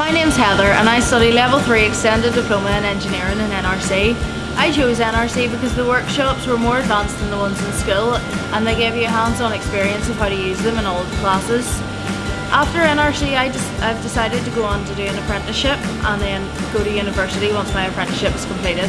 My name's Heather and I study level 3 extended diploma in engineering in NRC. I chose NRC because the workshops were more advanced than the ones in school and they gave you hands-on experience of how to use them in all the classes. After NRC I have decided to go on to do an apprenticeship and then go to university once my apprenticeship is completed.